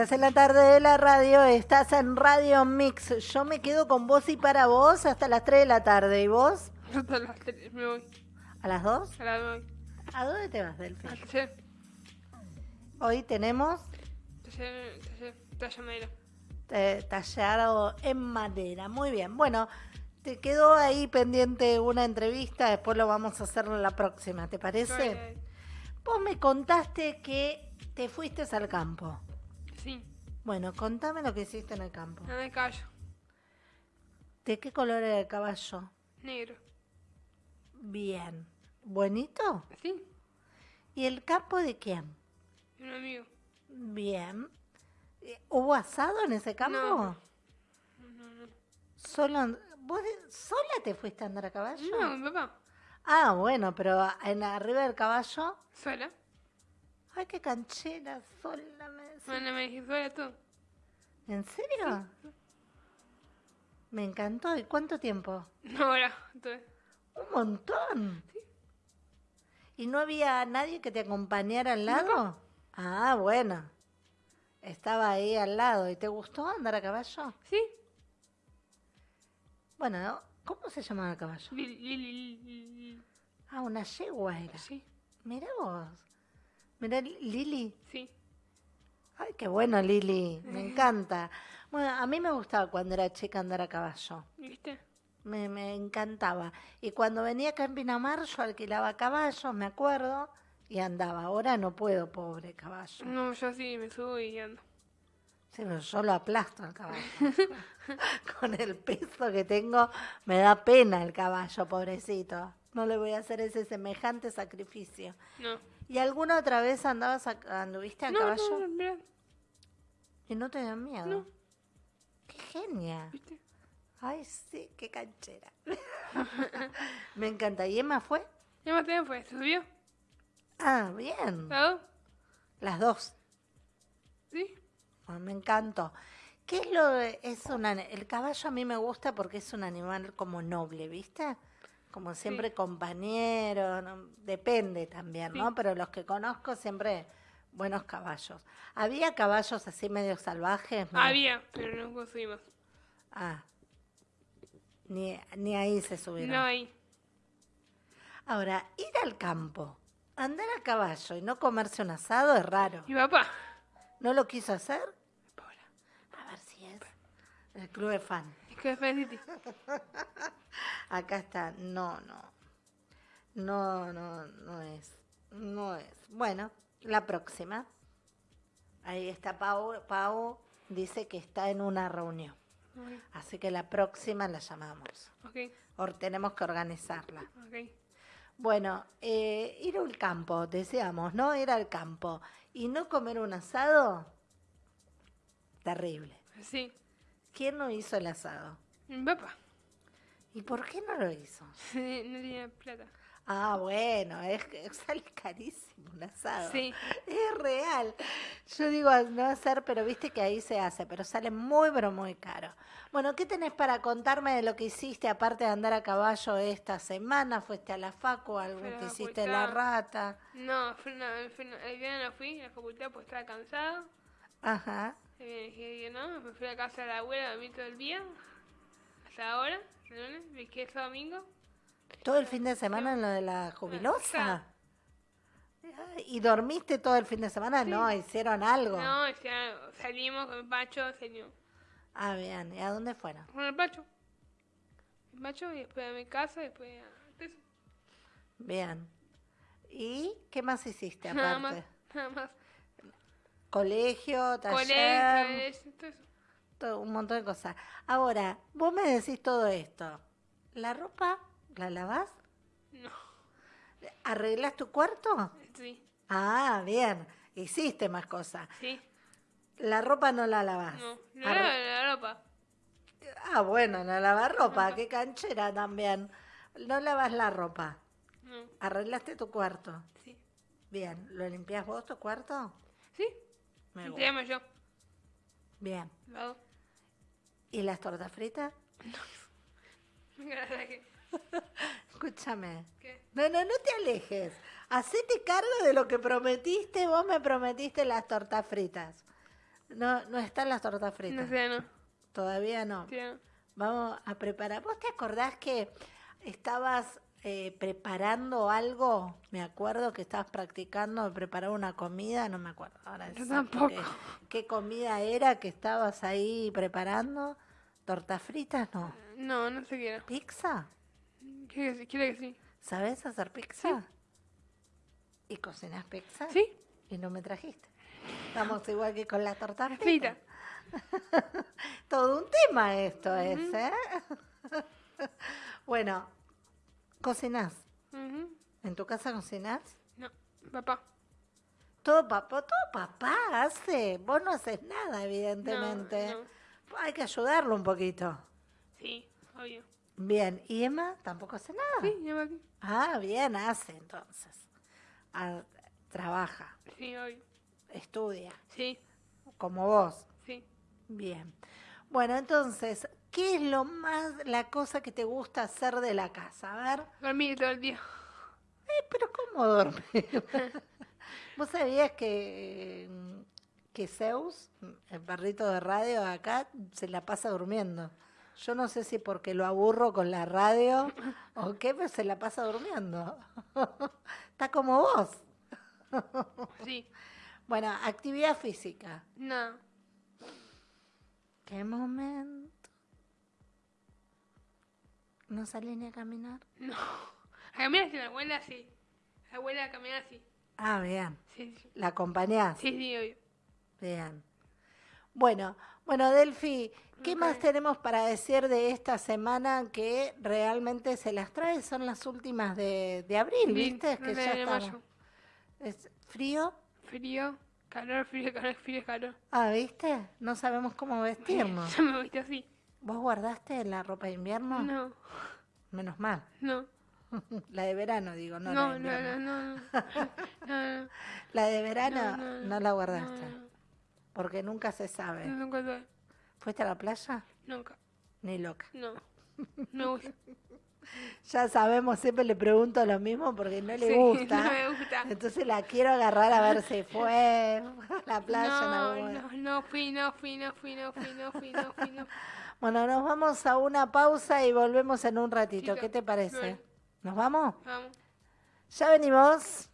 Estás en la tarde de la radio, estás en Radio Mix. Yo me quedo con vos y para vos hasta las 3 de la tarde. ¿Y vos? Hasta las 3 me voy. ¿A las 2? A las 2. ¿A dónde te vas, Delphi? Al taller. Hoy tenemos Taller, taller, taller madera. eh, tallado en madera. Muy bien. Bueno, te quedó ahí pendiente una entrevista, después lo vamos a hacer en la próxima, ¿te parece? Vos me contaste que te fuiste al campo. Sí, Bueno, contame lo que hiciste en el campo. nada de caballo. ¿De qué color era el caballo? Negro. Bien. ¿Buenito? ¿Sí? ¿Y el campo de quién? Y un amigo. Bien. Eh, ¿Hubo asado en ese campo? No. No, no, no. Solo, ¿Vos de- sola te fuiste a andar a caballo? No, mi papá. Ah, bueno, pero en arriba del caballo. Sola. Ay, qué canchera, sola me decís. Bueno, me dije sola tú. ¿En serio? Me encantó. ¿Y cuánto tiempo? No, ahora. Entonces, Un montón. ¿Y no había nadie que te acompañara al lado? Ah, bueno. Estaba ahí al lado. ¿Y te gustó andar a caballo? ¿Sí? Bueno, ¿cómo se llamaba el caballo? Ah, una yegua era. Sí, Mira vos. Mira, Lili. sí. Ay, qué bueno, Lili. Me encanta. Bueno, a mí me gustaba cuando era chica andar a caballo. ¿Viste? Me, me encantaba. Y cuando venía acá en Pinamar, yo alquilaba caballos, me acuerdo, y andaba. Ahora no puedo, pobre caballo. No, yo sí me subo y ando. Sí, pero yo lo aplasto al caballo. Con el peso que tengo, me da pena el caballo, pobrecito. No le voy a hacer ese semejante sacrificio. No. ¿Y alguna otra vez andabas a, anduviste a No, caballo no, mira. y no te dio miedo? No. ¡Qué genia! ¿Viste? Ay, sí, qué canchera. me encanta. ¿Y Emma fue? Más tiempo fue. ¿Subió? Ah, bien. ¿Lado? Las dos. ¿Sí? Ah, me encantó. ¿Qué es lo de- es una el caballo a mí me gusta porque es un animal como noble, ¿viste? Como siempre compañero, ¿no? depende también, ¿no? Sí. Pero los que conozco siempre buenos caballos. ¿Había caballos así medio salvajes? No. Había, pero no conseguimos. Ah. Ni, ni ahí se subieron. No hay. Ahora, ir al campo, andar a caballo y no comerse un asado es raro. Mi papá. ¿No lo quiso hacer? Paula. A ver si es el club de fan. Es que es Felicity. Acá está. No, no. No, no, no es. No es. Bueno, la próxima. Ahí está Pau. Pau dice que está en una reunión. Así que la próxima la llamamos. ok, O tenemos que organizarla. ok. Bueno, eh, ir al campo, deseamos, ¿no? Ir al campo y no comer un asado, terrible. Sí. ¿Quién no hizo el asado? Mi papá. ¿Y por qué no lo hizo? no tenía plata. Ah, bueno, es que sale carísimo un asado. Sí. Es real. Yo digo no hacer, pero viste que ahí se hace, pero sale muy, pero muy caro. Bueno, ¿qué tenés para contarme de lo que hiciste aparte de andar a caballo esta semana? ¿Fuiste a la facu? ¿Algo Fui que hiciste la rata? No, una, una- el día no fui a la facultad pues estaba cansado. Ajá. Y me dije no, me fui a casa de la abuela, dormí todo el día. Hasta ahora, el lunes, ese domingo. ¿Todo el fin de semana en lo de la jubilosa? Ya. Ay, ¿Y dormiste todo el fin de semana? Sí. No, hicieron algo. No, salimos con el Pacho, salimos Ah, bien. ¿Y a dónde fueron? con el Pacho. El Pacho y después a mi casa y después a eso. Bien. ¿Y qué más hiciste aparte? Nada más, nada más. Colegio, taller, Colegio, eso, todo un montón de cosas. Ahora, vos me decís todo esto. ¿La ropa la lavás? No, ¿Arreglas tu cuarto? sí, Ah, bien. Hiciste más cosas. sí, La ropa no la lavás. no. No Arre- la ropa. Ah, bueno, no lavas ropa. Qué canchera también. No lavas la ropa. No, ¿Arreglaste tu cuarto? sí. Bien. ¿Lo limpias vos tu cuarto? ¿Sí? Me gusta. yo. Bien. ¿Y las tortas fritas? Escúchame. ¿Qué? No, no, no te alejes. Hacete cargo de lo que prometiste. Vos me prometiste las tortas fritas. No, no están las tortas No fritas. sé, no. Todavía no. Sí, no. Vamos a preparar. ¿Vos te acordás que estabas eh, preparando algo? Me acuerdo que estabas practicando de preparar una comida, no me acuerdo ahora. Yo tampoco. qué- ¿Qué comida era que estabas ahí preparando? ¿Tortas fritas? No. No, no sé qué era. ¿Pizza? Quiere que sí. ¿Sabes hacer pizza? ¿Y cocinas pizza? ¿Sí? Y no me trajiste. Estamos igual que con las tortas Frita. fritas. Todo un tema esto es, ¿eh? bueno, ¿cocinás? ¿En tu casa cocinás? No, papá. Todo papá, todo papá hace. Vos no haces nada, evidentemente. no. Hay que ayudarlo un poquito. Sí, obvio. Bien, ¿y Emma tampoco hace nada? Sí, lleva aquí. Ah, bien, hace entonces. Ah, trabaja, Sí, obvio. estudia, Sí, como vos. sí. Bien. Bueno, entonces, ¿qué es lo más, la cosa que te gusta hacer de la casa? A ver, Dormir todo el día. eh, pero ¿cómo dormir? ¿Vos sabías que, que Zeus, el perrito de radio acá, se la pasa durmiendo? Yo no sé si porque lo aburro con la radio o qué, pero se la pasa durmiendo. Está como vos. Sí. Bueno, actividad física. No. ¿Qué momento? ¿No salí ni a caminar? No. A caminar así, la abuela sí. La abuela camina así. Ah, bien. Sí, sí. ¿La acompañás? Sí, sí, obvio. Bien. Bueno, bueno, Delphi, ¿qué más tenemos para decir de esta semana que realmente se las trae? Son las últimas de, de abril, Sí, ¿viste? Que de- ya de mayo. ¿Es frío? Frío, calor, frío, calor, frío, calor. Ah, ¿viste? No sabemos cómo vestirnos. Yo me viste así. ¿Vos guardaste la ropa de invierno? No, Menos mal. no. La de verano, digo, no, No, la de no, no, no. No. La de verano No, la guardaste, no, porque nunca se sabe. Nunca tuve. ¿Fuiste a la playa? Nunca. Ni loca. No. Me gusta. Ya sabemos, siempre le pregunto lo mismo porque no le Sí, gusta. No me gusta. Entonces la quiero agarrar a ver si fue a la playa. en No, momento. no, no fui, no fui, no fui, no fui, no fui, no fui, no. Bueno, nos vamos a una pausa y volvemos en un ratito. ¿Qué te parece? bueno. ¿Nos vamos? Vamos. Ya venimos.